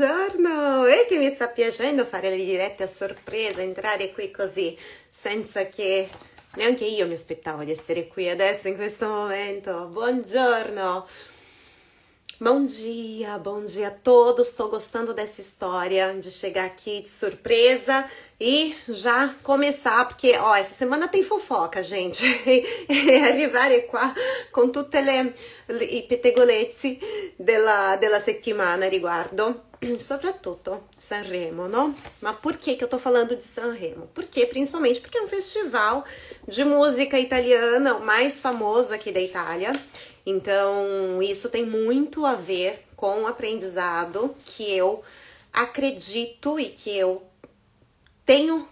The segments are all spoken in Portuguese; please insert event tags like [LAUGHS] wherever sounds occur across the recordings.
Buongiorno! E che mi sta piacendo fare le dirette a sorpresa, entrare qui così, senza che neanche io mi aspettavo di essere qui adesso in questo momento. Buongiorno! Bom dia, bom dia a todos. Estou gostando dessa história de chegar aqui de surpresa e já começar, porque ó, essa semana tem fofoca, gente. arrivare qua con tutte le, i della, della settimana riguardo [CLEARS THROAT] soprattutto Sanremo, no? Ma por que que eu tô falando de Sanremo? Porque principalmente porque é um festival de música italiana, o mais famoso aqui da Itália. Então, isso tem muito a ver com o aprendizado que eu acredito e que eu tenho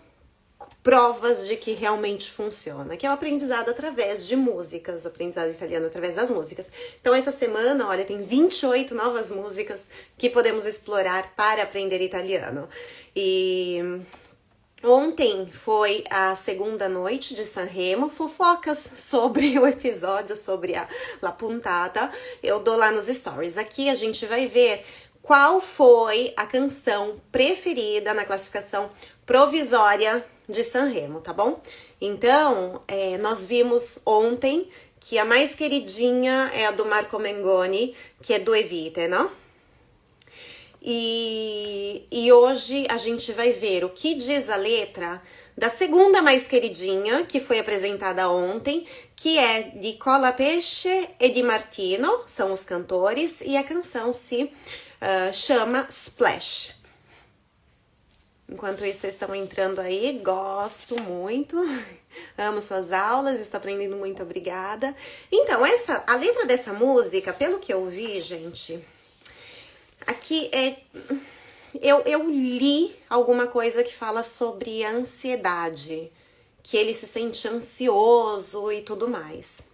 provas de que realmente funciona, que é o aprendizado através de músicas, o aprendizado italiano através das músicas. Então, essa semana, olha, tem 28 novas músicas que podemos explorar para aprender italiano. E Ontem foi a segunda noite de Sanremo, fofocas sobre [LAUGHS] o episódio, sobre a La Puntada. Eu dou lá nos stories. Aqui a gente vai ver qual foi a canção preferida na classificação provisória de Sanremo, tá bom? Então, é, nós vimos ontem que a mais queridinha é a do Marco Mengoni, que é do Evite, não? E, e hoje a gente vai ver o que diz a letra da segunda mais queridinha, que foi apresentada ontem, que é de Cola Peixe e de Martino, são os cantores, e a canção se uh, chama Splash. Enquanto isso, vocês estão entrando aí, gosto muito, [LAUGHS] amo suas aulas, estou aprendendo muito, obrigada. Então, essa, a letra dessa música, pelo que eu vi, gente, Aqui é. Eu, eu li alguma coisa que fala sobre ansiedade, que ele se sente ansioso e tudo mais.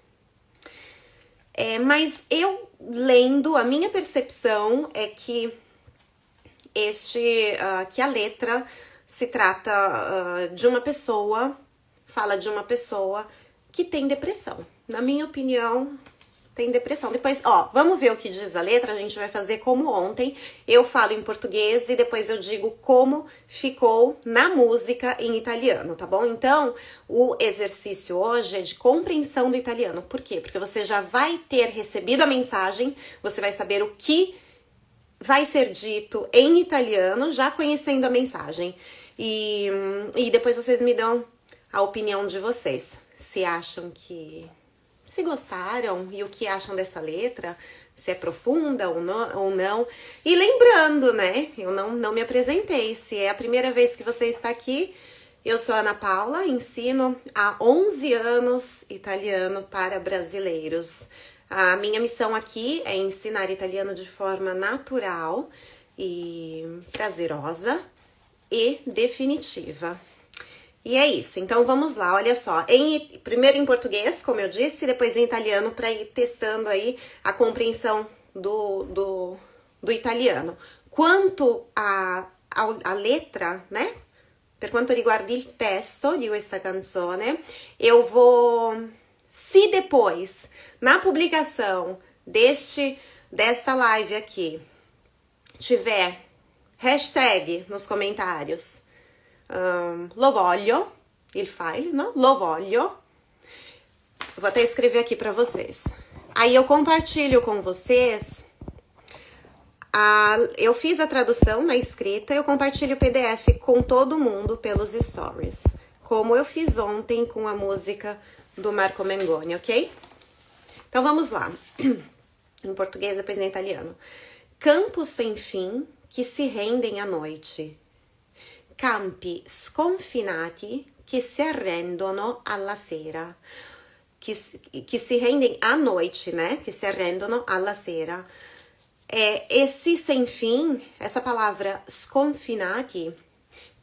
É, mas eu lendo, a minha percepção é que este, uh, que a letra se trata uh, de uma pessoa, fala de uma pessoa que tem depressão. Na minha opinião, tem depressão. Depois, ó, vamos ver o que diz a letra, a gente vai fazer como ontem. Eu falo em português e depois eu digo como ficou na música em italiano, tá bom? Então, o exercício hoje é de compreensão do italiano. Por quê? Porque você já vai ter recebido a mensagem, você vai saber o que vai ser dito em italiano, já conhecendo a mensagem. E, e depois vocês me dão a opinião de vocês. Se acham que se gostaram e o que acham dessa letra, se é profunda ou não. Ou não. E lembrando, né, eu não, não me apresentei, se é a primeira vez que você está aqui, eu sou Ana Paula, ensino há 11 anos italiano para brasileiros. A minha missão aqui é ensinar italiano de forma natural e prazerosa e definitiva. E é isso. Então vamos lá, olha só. Em, primeiro em português, como eu disse, depois em italiano para ir testando aí a compreensão do, do, do italiano. Quanto a letra, né? Per quanto riguarda il testo di questa canzone, eu vou, se depois, na publicação deste desta live aqui, tiver hashtag nos comentários um, lo voglio, il file, não? Lo voglio. Vou até escrever aqui para vocês. Aí eu compartilho com vocês. A, eu fiz a tradução na escrita, eu compartilho o PDF com todo mundo pelos stories, como eu fiz ontem com a música do Marco Mengoni, ok? Então vamos lá. [CLEARS THROAT] Em português, depois em italiano. Campos sem fim que se rendem à noite campi sconfinati che si arrendono alla sera, che, che si rendem à noite, né? Que se arrendono alla sera. É, esse sem fim, essa palavra sconfinati,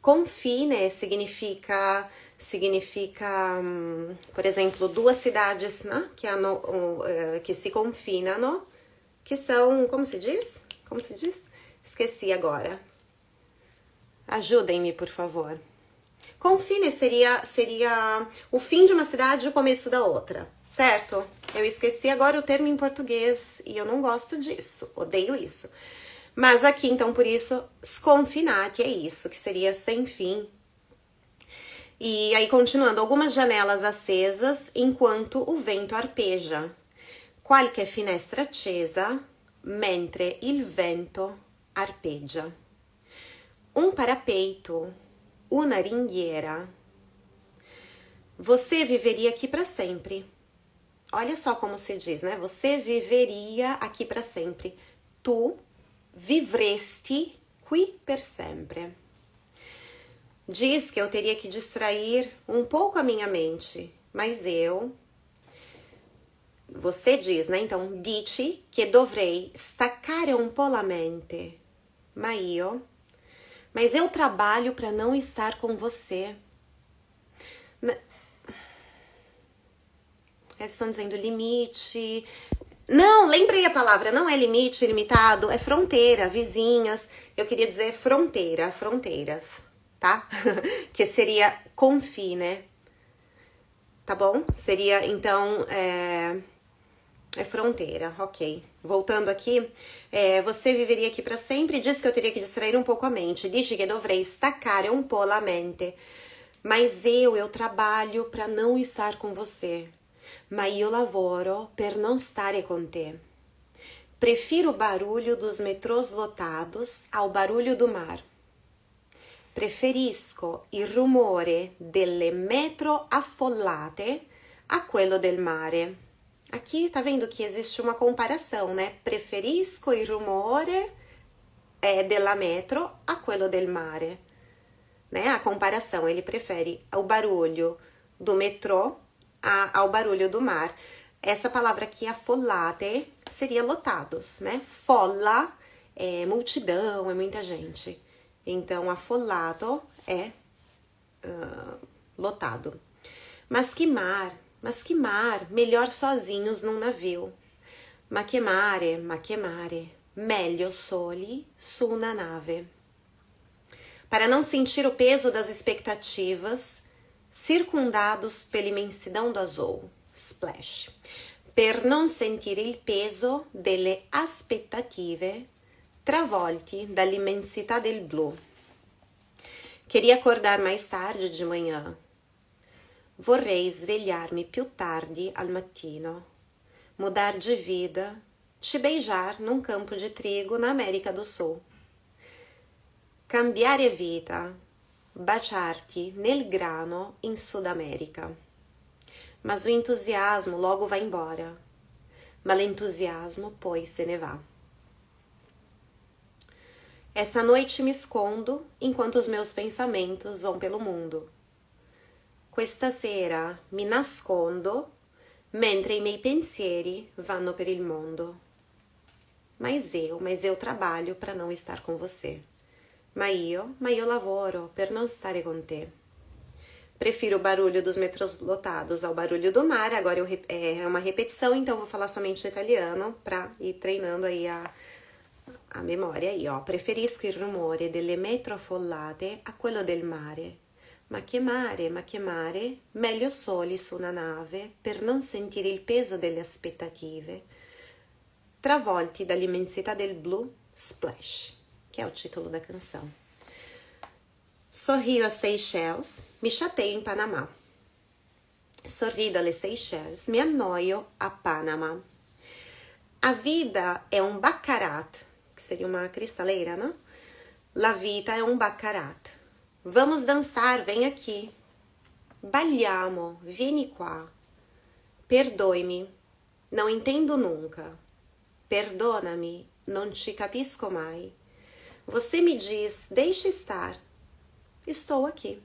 confine significa significa, um, por exemplo, duas cidades né, que, hanno, uh, que se confinam, que são, como se diz? Como se diz? Esqueci agora. Ajudem-me, por favor. Confine seria, seria o fim de uma cidade e o começo da outra, certo? Eu esqueci agora o termo em português e eu não gosto disso, odeio isso. Mas aqui, então, por isso, sconfinati é isso, que seria sem fim. E aí, continuando, algumas janelas acesas enquanto o vento arpeja. Qualche finestra accesa mentre il vento arpeggia. Um parapeito, uma ringhiera. Você viveria aqui para sempre. Olha só como se diz, né? Você viveria aqui para sempre. Tu vivresti qui per sempre. Diz que eu teria que distrair um pouco a minha mente, mas eu. Você diz, né? Então, dici che dovrei staccare un po' la mente. Ma io. Mas eu trabalho para não estar com você. Eles estão dizendo limite. Não, lembrei a palavra, não é limite, limitado, é fronteira, vizinhas. Eu queria dizer fronteira, fronteiras, tá? [LAUGHS] que seria confine, né? Tá bom? Seria, então, é, é fronteira, ok. Voltando aqui, é, você viveria aqui para sempre. Diz que eu teria que distrair um pouco a mente. Dice que dovrei staccare un po' la mente. Mas eu, eu trabalho para não estar com você ma io lavoro per non stare con te. Prefiro o barulho dos metrôs lotados ao barulho do mar. Preferisco il rumore delle metro affollate a quello del mare. Aqui tá vendo que existe uma comparação, né? Preferisco il rumore é, della metro a quello del mare. Né? A comparação, ele prefere o barulho do metrô a, ao barulho do mar. Essa palavra aqui, affollate, seria lotados, né? Folla é multidão, é muita gente. Então, affollato é uh, lotado. Mas que mar, mas que mar, melhor sozinhos num navio. Ma che mare, ma che mare, meglio soli su una nave. Para não sentir o peso das expectativas, circundados pela imensidão do azul, splash, per non sentire il peso delle aspettative travolti dall'immensità del blu. Queria acordar mais tarde de manhã. Vorrei svegliarmi più tardi al mattino, mudar de vida, te beijar num campo de trigo na América do Sul. Cambiare vita, baciarti nel grano in Sud America. Mas o entusiasmo logo vai embora. Ma l'entusiasmo poi se ne va. Essa noite me escondo enquanto os meus pensamentos vão pelo mundo. Questa sera mi nascondo mentre i miei pensieri vanno per il mondo. Mas eu, mas eu trabalho para não estar com você. Ma io, ma io lavoro per non stare con te. Prefiro o barulho dos metrôs lotados ao barulho do mar. Agora eu, é uma repetição, então vou falar somente italiano para ir treinando aí a, a memória aí, ó. Preferisco il rumore delle metro affollate a quello del mare. Ma che mare, ma che mare, meglio soli su una nave per non sentire il peso delle aspettative. Travolti dall'immensità del blu, splash que é o título da canção. Sorrio a Seychelles, me chateio em Panamá. Sorrido alle Seychelles, me annoio a Panamá. A vida é um baccarat, que seria uma cristaleira, não? La vita é um baccarat. Vamos dançar, vem aqui. Balliamo, vieni qua. Perdoe-me, não entendo nunca. Perdona-me, non ci capisco mai. Você me diz, deixe estar. Estou aqui.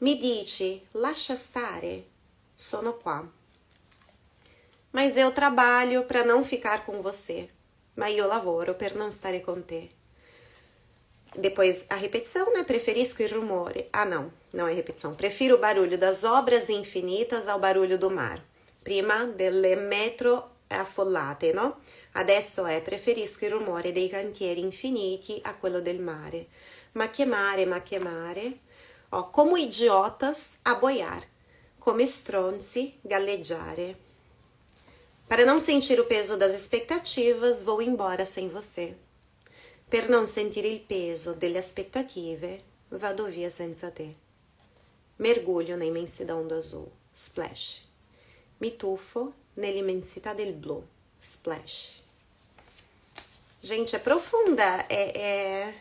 Mi dice, lascia stare. Sono qua. Mas eu trabalho para não ficar com você. Ma io lavoro per non stare con te. Depois a repetição, né? Preferisco il rumore. Ah, não, não é repetição. Prefiro o barulho das obras infinitas ao barulho do mar. Prima delle metro affollate, no? Adesso è preferisco il rumore dei cantieri infiniti a quello del mare. Ma che mare, ma che mare. Ó, como idiotas a boiar, come stronzi galleggiare. Para não sentir o peso das expectativas, vou embora sem você. Per non sentire il peso delle aspettative, vado via senza te. Mergulho na imensidão do azul, splash. Me tufo nell'immensità del blu, splash. Gente, é profunda, é...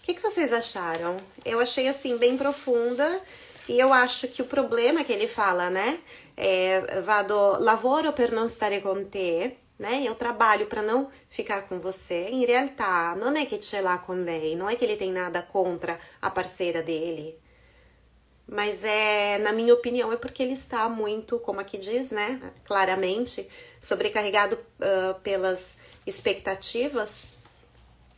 O que, que vocês acharam? Eu achei, assim, bem profunda, e eu acho que o problema que ele fala, né, é, vado, lavoro per non stare con te, né? Eu trabalho para não ficar com você. Em realidade, não é que ce l'ha com lei, não é que ele tem nada contra a parceira dele. Mas é, na minha opinião, é porque ele está muito, como aqui diz, né, claramente, sobrecarregado uh, pelas expectativas,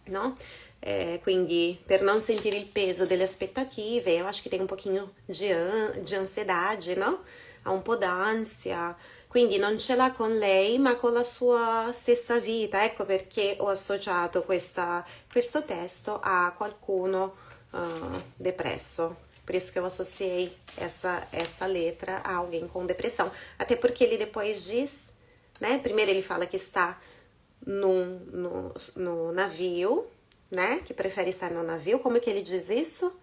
não? É, quindi, per non sentire il peso delle aspettative, eu acho que tem um pouquinho de, an de ansiedade, não? Ha un po' d'ansia, quindi non ce l'ha con lei ma con la sua stessa vita, ecco perché ho associato questa, questo testo a qualcuno uh, depresso, por isso que eu associei essa, essa letra a alguém com depressão, até porque ele depois diz, né, primeiro ele fala que está no, no, no navio, né, que prefere estar no navio, como que ele diz isso?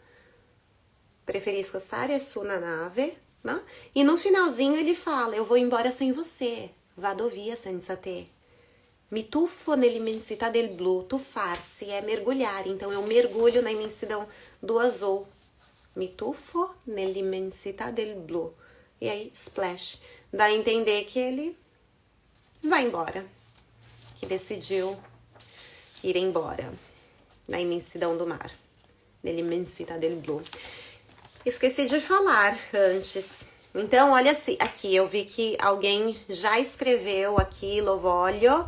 Preferisco stare su una nave, né? E no finalzinho ele fala, eu vou embora sem você, vado via senza te. Me tuffo nell'immensità del blu, tuffar-se é mergulhar, então eu mergulho na imensidão do azul. Me tuffo nell'immensità del blu. E aí, splash. Dá a entender que ele vai embora, que decidiu ir embora na imensidão do mar, nell'immensità del blu. Esqueci de falar antes. Então, olha assim, aqui eu vi que alguém já escreveu aqui, Lovolio,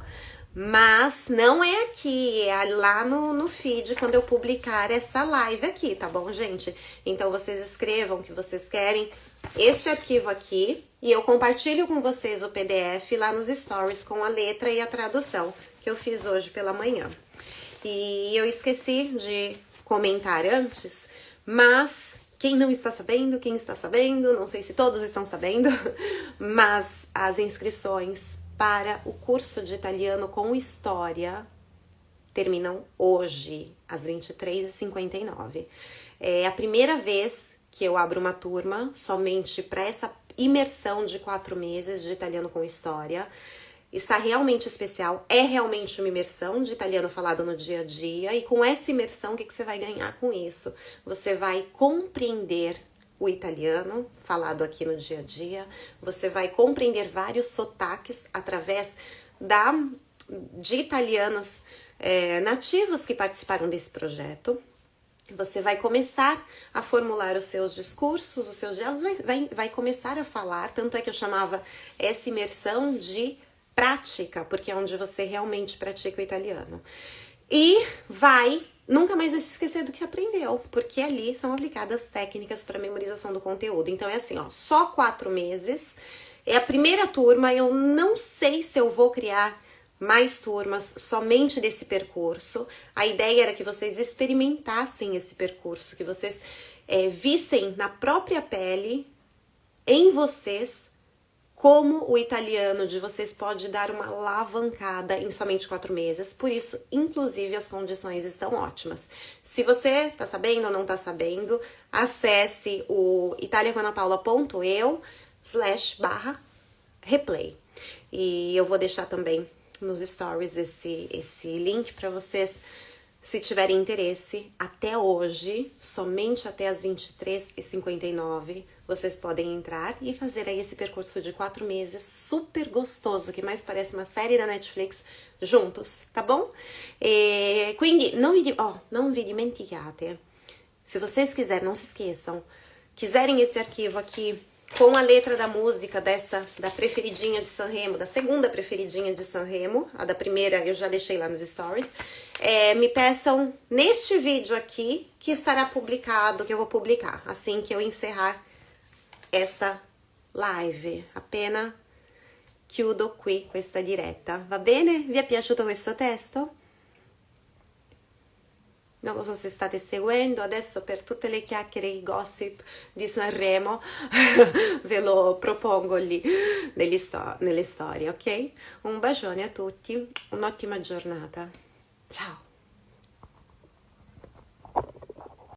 mas não é aqui, é lá no, no feed quando eu publicar essa live aqui, tá bom, gente? Então, vocês escrevam que vocês querem este arquivo aqui e eu compartilho com vocês o PDF lá nos stories com a letra e a tradução que eu fiz hoje pela manhã. E eu esqueci de comentar antes, mas quem não está sabendo, quem está sabendo, não sei se todos estão sabendo, [LAUGHS] mas as inscrições para o curso de italiano com história terminam hoje, às 23h59. É a primeira vez que eu abro uma turma somente para essa imersão de quatro meses de italiano com história está realmente especial, é realmente uma imersão de italiano falado no dia a dia, e com essa imersão, o que, que você vai ganhar com isso? Você vai compreender o italiano falado aqui no dia a dia, você vai compreender vários sotaques através da, de italianos é, nativos que participaram desse projeto, você vai começar a formular os seus discursos, os seus diálogos, vai, vai, vai começar a falar, tanto é que eu chamava essa imersão de prática, porque é onde você realmente pratica o italiano. E vai nunca mais vai se esquecer do que aprendeu, porque ali são aplicadas técnicas para memorização do conteúdo. Então é assim, ó, só quatro meses, é a primeira turma, eu não sei se eu vou criar mais turmas somente desse percurso. A ideia era que vocês experimentassem esse percurso, que vocês é, vissem na própria pele, em vocês, como o italiano de vocês pode dar uma alavancada em somente quatro meses, por isso, inclusive, as condições estão ótimas. Se você tá sabendo ou não tá sabendo, acesse o italiacanapaula.eu slash barra replay. E eu vou deixar também nos stories esse, esse link para vocês se tiverem interesse, até hoje, somente até as 23h59, vocês podem entrar e fazer aí esse percurso de quatro meses super gostoso, que mais parece uma série da Netflix, juntos, tá bom? E, quindi non vi, oh, non vi dimenticate, se vocês quiserem, não se esqueçam, quiserem esse arquivo aqui com a letra da música dessa, da preferidinha de Sanremo, da segunda preferidinha de Sanremo, a da primeira eu já deixei lá nos stories, é, me peçam neste vídeo aqui, que estará publicado, que eu vou publicar, assim que eu encerrar essa live, appena chiudo qui questa diretta, va bene? Vi è piaciuto questo testo? non lo so se state seguendo, adesso per tutte le chiacchiere e i gossip di Sanremo [LAUGHS] ve lo propongo lì sto nelle storie, ok? Un bacione a tutti, un'ottima giornata, ciao!